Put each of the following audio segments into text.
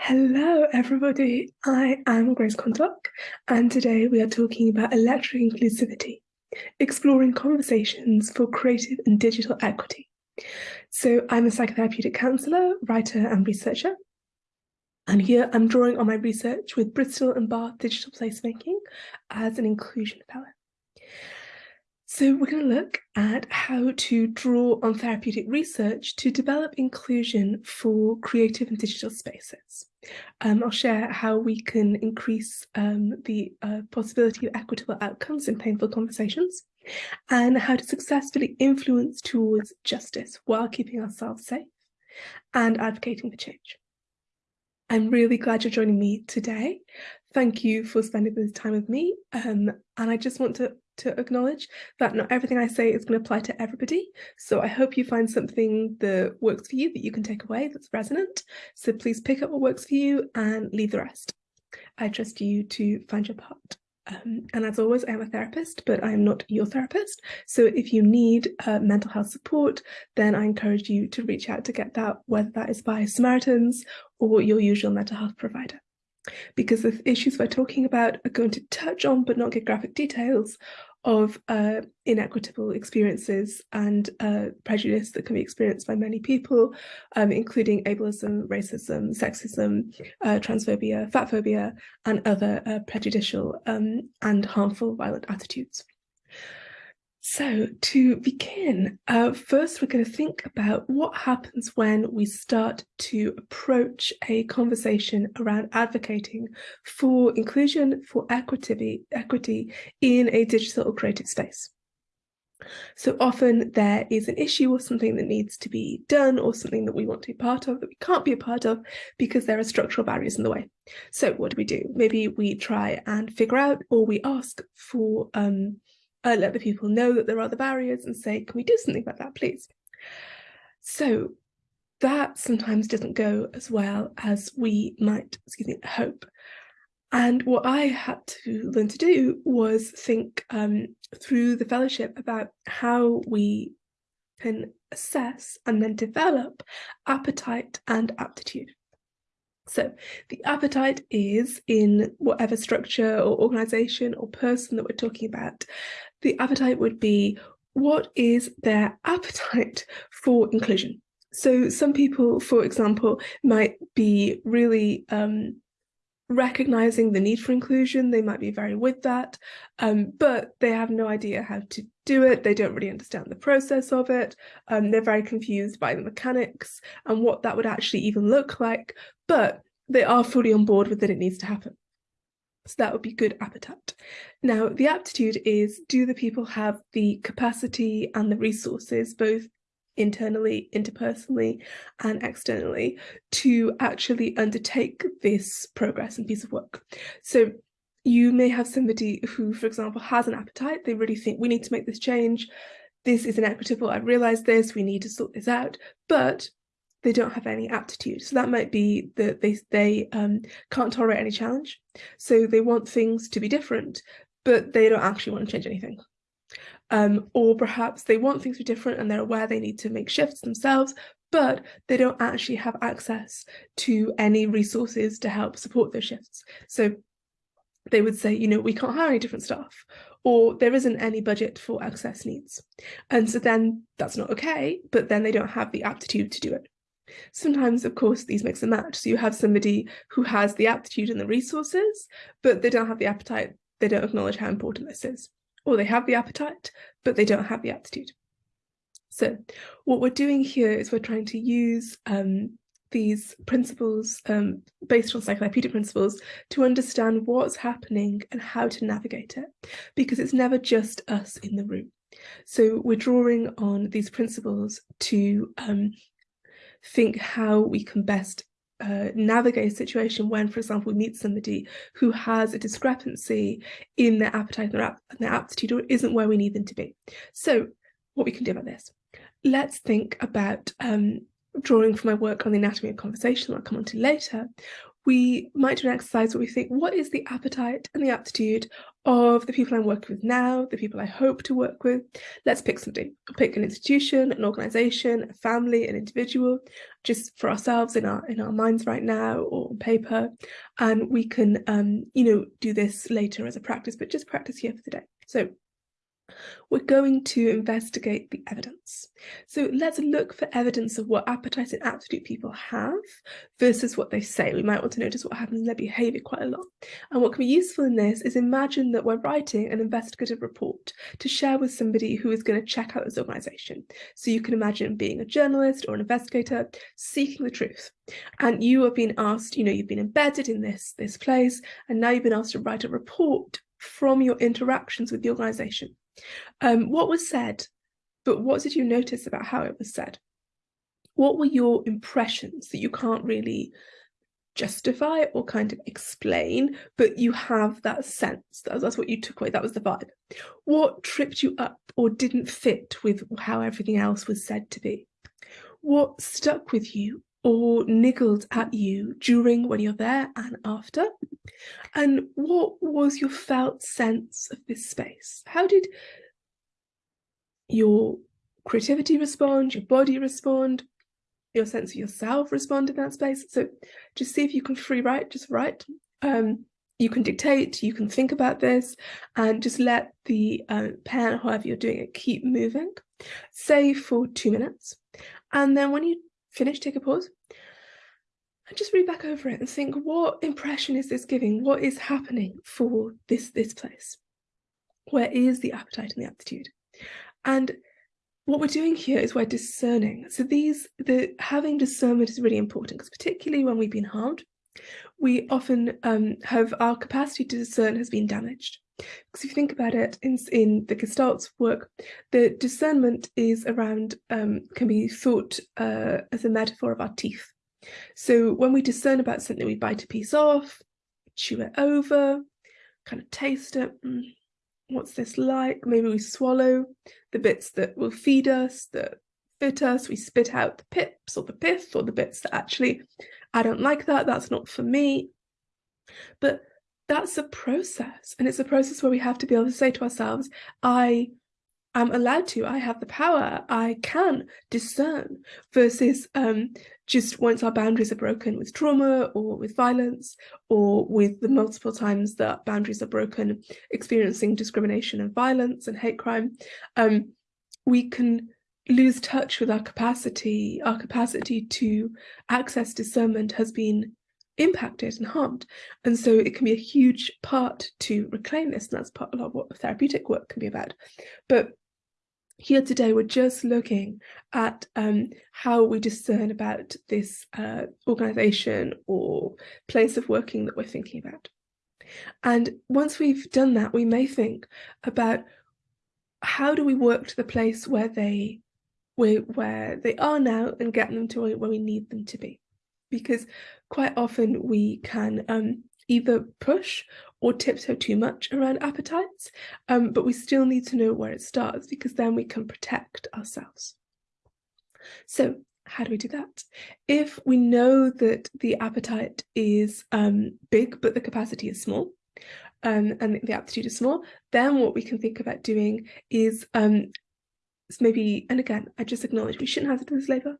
Hello, everybody. I am Grace Quantock, and today we are talking about electric inclusivity, exploring conversations for creative and digital equity. So I'm a psychotherapeutic counsellor, writer and researcher. And here I'm drawing on my research with Bristol and Bath Digital Placemaking as an inclusion fellow. So we're going to look at how to draw on therapeutic research to develop inclusion for creative and digital spaces. Um, I'll share how we can increase um, the uh, possibility of equitable outcomes in painful conversations and how to successfully influence towards justice while keeping ourselves safe and advocating for change. I'm really glad you're joining me today. Thank you for spending this time with me. Um, and I just want to to acknowledge that not everything I say is going to apply to everybody. So I hope you find something that works for you that you can take away that's resonant. So please pick up what works for you and leave the rest. I trust you to find your part. Um, and as always, I am a therapist, but I am not your therapist. So if you need uh, mental health support, then I encourage you to reach out to get that, whether that is by Samaritans or your usual mental health provider because the issues we're talking about are going to touch on but not give graphic details of uh, inequitable experiences and uh, prejudice that can be experienced by many people, um, including ableism, racism, sexism, uh, transphobia, fatphobia, and other uh, prejudicial um, and harmful violent attitudes. So to begin, uh, first we're going to think about what happens when we start to approach a conversation around advocating for inclusion, for equity, equity in a digital or creative space. So often there is an issue or something that needs to be done or something that we want to be part of that we can't be a part of because there are structural barriers in the way. So what do we do? Maybe we try and figure out or we ask for um, uh, let the people know that there are the barriers and say, can we do something about that, please? So that sometimes doesn't go as well as we might, excuse me, hope. And what I had to learn to do was think um, through the fellowship about how we can assess and then develop appetite and aptitude. So the appetite is in whatever structure or organization or person that we're talking about. The appetite would be what is their appetite for inclusion? So some people, for example, might be really um, recognizing the need for inclusion. They might be very with that, um, but they have no idea how to do it. They don't really understand the process of it. Um, they're very confused by the mechanics and what that would actually even look like, but they are fully on board with that it needs to happen. So that would be good appetite. Now, the aptitude is, do the people have the capacity and the resources, both internally, interpersonally, and externally, to actually undertake this progress and piece of work? So you may have somebody who, for example, has an appetite. They really think we need to make this change. This is inequitable. I realize this. We need to sort this out. But they don't have any aptitude. So that might be that they, they um, can't tolerate any challenge. So they want things to be different, but they don't actually want to change anything. Um, or perhaps they want things to be different and they're aware they need to make shifts themselves, but they don't actually have access to any resources to help support those shifts. So they would say, you know, we can't hire any different staff, or there isn't any budget for access needs. And so then that's not okay, but then they don't have the aptitude to do it. Sometimes, of course, these mix and match. So you have somebody who has the aptitude and the resources, but they don't have the appetite. They don't acknowledge how important this is. Or they have the appetite, but they don't have the aptitude. So what we're doing here is we're trying to use um, these principles um, based on psychotherapeutic principles to understand what's happening and how to navigate it, because it's never just us in the room. So we're drawing on these principles to um, think how we can best uh, navigate a situation when, for example, we meet somebody who has a discrepancy in their appetite and their, their aptitude or isn't where we need them to be. So what we can do about this. Let's think about um, drawing from my work on the anatomy of conversation I'll come on to later. We might do an exercise where we think, what is the appetite and the aptitude of the people I'm working with now, the people I hope to work with? Let's pick somebody. pick an institution, an organization, a family, an individual, just for ourselves in our in our minds right now or on paper. And we can um, you know, do this later as a practice, but just practice here for the day. So we're going to investigate the evidence. So let's look for evidence of what appetite and aptitude people have versus what they say. We might want to notice what happens in their behaviour quite a lot. And what can be useful in this is imagine that we're writing an investigative report to share with somebody who is going to check out this organisation. So you can imagine being a journalist or an investigator seeking the truth. And you are being asked, you know, you've been embedded in this, this place, and now you've been asked to write a report from your interactions with the organisation. Um, what was said, but what did you notice about how it was said? What were your impressions that you can't really justify or kind of explain, but you have that sense. That, that's what you took away. That was the vibe. What tripped you up or didn't fit with how everything else was said to be? What stuck with you or niggled at you during when you're there and after? And what was your felt sense of this space? How did your creativity respond, your body respond, your sense of yourself respond in that space? So just see if you can free write, just write. Um, you can dictate, you can think about this, and just let the uh, pen, however you're doing it, keep moving. Say for two minutes. And then when you finish, take a pause and just read back over it and think, what impression is this giving? What is happening for this, this place? Where is the appetite and the aptitude? And what we're doing here is we're discerning. So these, the having discernment is really important because particularly when we've been harmed, we often um, have our capacity to discern has been damaged. Because if you think about it, in, in the Gestalt's work, the discernment is around, um, can be thought uh, as a metaphor of our teeth. So when we discern about something, we bite a piece off, chew it over, kind of taste it. Mm, what's this like? Maybe we swallow the bits that will feed us, that fit us. We spit out the pips or the pith or the bits that actually, I don't like that. That's not for me. But that's a process. And it's a process where we have to be able to say to ourselves, I am allowed to, I have the power, I can discern versus um, just once our boundaries are broken with trauma or with violence or with the multiple times that boundaries are broken, experiencing discrimination and violence and hate crime, um, we can lose touch with our capacity, our capacity to access discernment has been impacted and harmed. And so it can be a huge part to reclaim this, and that's part a lot of what therapeutic work can be about. But here today, we're just looking at um, how we discern about this uh, organisation or place of working that we're thinking about. And once we've done that, we may think about how do we work to the place where they where, they are now and get them to where we need them to be. Because quite often we can um, either push or tiptoe too much around appetites, um, but we still need to know where it starts because then we can protect ourselves. So how do we do that? If we know that the appetite is um, big, but the capacity is small, um, and the aptitude is small, then what we can think about doing is um, maybe, and again, I just acknowledge we shouldn't have to do this labour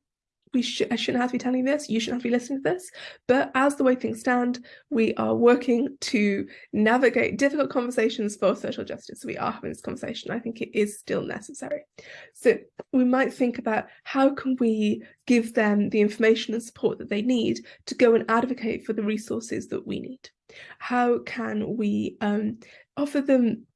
we sh I shouldn't have to be telling you this, you shouldn't have to be listening to this, but as the way things stand, we are working to navigate difficult conversations for social justice. We are having this conversation. I think it is still necessary. So we might think about how can we give them the information and support that they need to go and advocate for the resources that we need. How can we um, offer them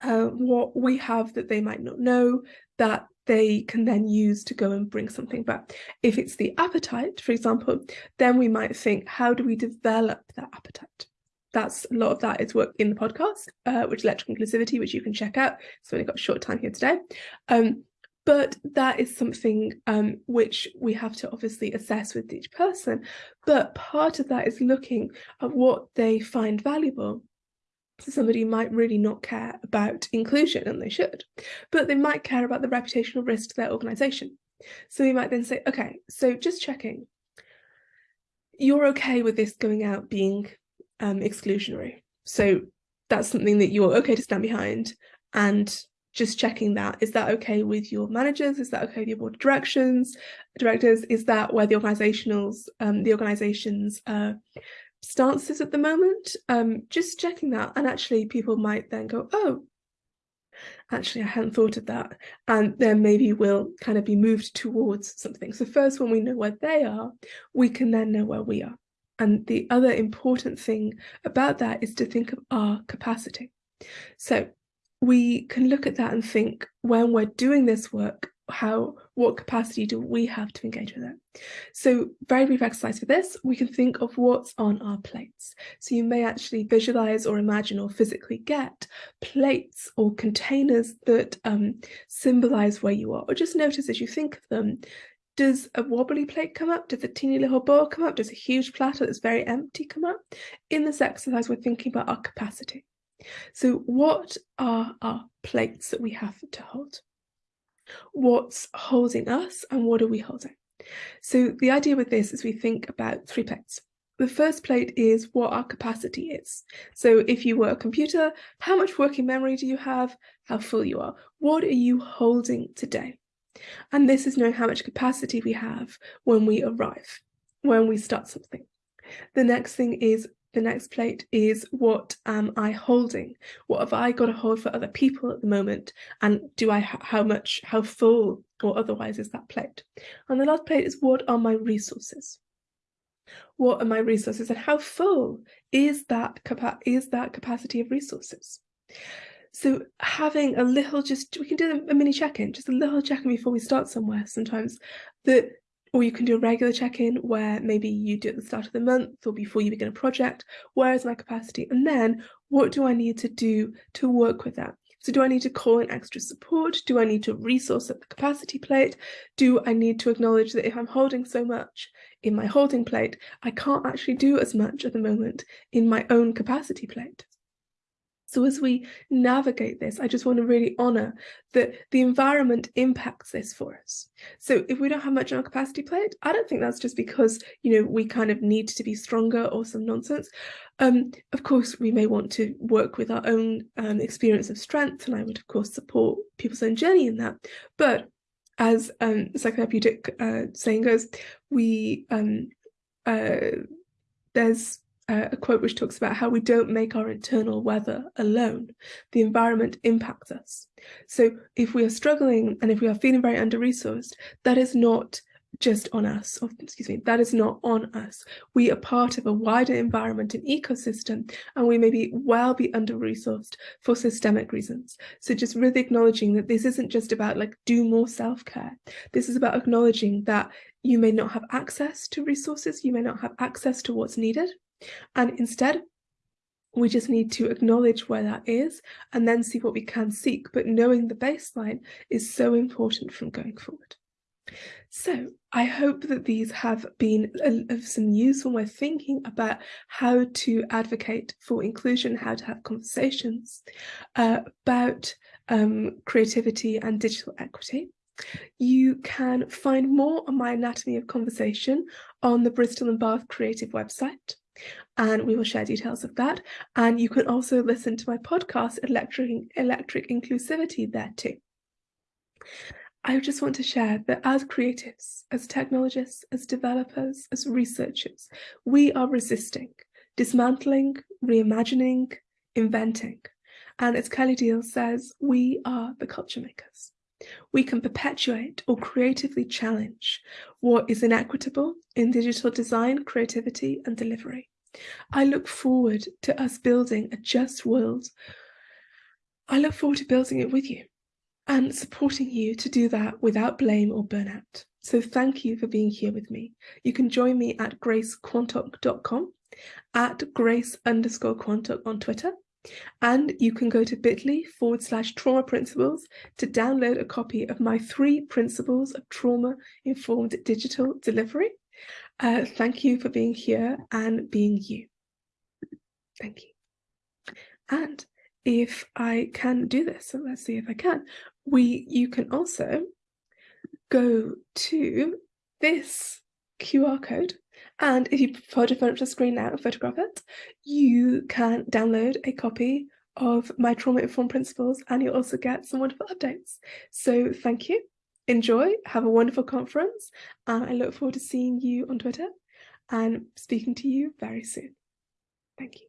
uh, what we have that they might not know, that they can then use to go and bring something back. If it's the appetite, for example, then we might think, how do we develop that appetite? That's a lot of that is work in the podcast, uh, which is electrical inclusivity, which you can check out. So we only got a short time here today. Um, but that is something um, which we have to obviously assess with each person. But part of that is looking at what they find valuable somebody might really not care about inclusion, and they should, but they might care about the reputational risk to their organisation. So we might then say, okay, so just checking. you're okay with this going out being um, exclusionary. So that's something that you're okay to stand behind and just checking that. Is that okay with your managers? Is that okay with your board of directions, directors? Is that where the organizationals, um, the organization's uh, stances at the moment? Um, just checking that. And actually people might then go, oh, actually I hadn't thought of that. And then maybe we'll kind of be moved towards something. So first, when we know where they are, we can then know where we are. And the other important thing about that is to think of our capacity. So we can look at that and think when we're doing this work, how what capacity do we have to engage with it so very brief exercise for this we can think of what's on our plates so you may actually visualize or imagine or physically get plates or containers that um, symbolize where you are or just notice as you think of them does a wobbly plate come up? Does a teeny little bowl come up? Does a huge platter that's very empty come up? In this exercise, we're thinking about our capacity. So what are our plates that we have to hold? What's holding us and what are we holding? So the idea with this is we think about three plates. The first plate is what our capacity is. So if you were a computer, how much working memory do you have? How full you are? What are you holding today? And this is knowing how much capacity we have when we arrive, when we start something. The next thing is the next plate is what am I holding? What have I got to hold for other people at the moment? And do I how much, how full or otherwise is that plate? And the last plate is what are my resources? What are my resources and how full is that is that capacity of resources? So having a little just, we can do a mini check-in, just a little check-in before we start somewhere sometimes that, or you can do a regular check-in where maybe you do at the start of the month or before you begin a project, where is my capacity? And then what do I need to do to work with that? So do I need to call in extra support? Do I need to resource at the capacity plate? Do I need to acknowledge that if I'm holding so much in my holding plate, I can't actually do as much at the moment in my own capacity plate? So as we navigate this, I just want to really honour that the environment impacts this for us. So if we don't have much on our capacity plate, I don't think that's just because, you know, we kind of need to be stronger or some nonsense. Um, of course, we may want to work with our own um, experience of strength, and I would, of course, support people's own journey in that. But as um, psychotherapeutic uh, saying goes, we um, uh, there's uh, a quote which talks about how we don't make our internal weather alone. The environment impacts us. So if we are struggling and if we are feeling very under-resourced, that is not just on us, or, excuse me, that is not on us. We are part of a wider environment and ecosystem, and we may be well be under-resourced for systemic reasons. So just really acknowledging that this isn't just about like do more self-care. This is about acknowledging that you may not have access to resources, you may not have access to what's needed, and instead, we just need to acknowledge where that is and then see what we can seek. But knowing the baseline is so important from going forward. So I hope that these have been of some use when we're thinking about how to advocate for inclusion, how to have conversations uh, about um, creativity and digital equity. You can find more on my Anatomy of Conversation on the Bristol and Bath Creative website and we will share details of that. And you can also listen to my podcast, Electric, Electric Inclusivity, there too. I just want to share that as creatives, as technologists, as developers, as researchers, we are resisting, dismantling, reimagining, inventing. And as Kelly Diels says, we are the culture makers. We can perpetuate or creatively challenge what is inequitable in digital design, creativity and delivery. I look forward to us building a just world. I look forward to building it with you and supporting you to do that without blame or burnout. So thank you for being here with me. You can join me at gracequantock.com, at grace underscore quantock on Twitter, and you can go to bit.ly forward slash trauma principles to download a copy of my three principles of trauma informed digital delivery. Uh, thank you for being here and being you. Thank you. And if I can do this, so let's see if I can, we you can also go to this QR code And if you prefer to up the screen now and photograph it, you can download a copy of my trauma informed principles and you'll also get some wonderful updates. So thank you, enjoy, have a wonderful conference, and I look forward to seeing you on Twitter and speaking to you very soon. Thank you.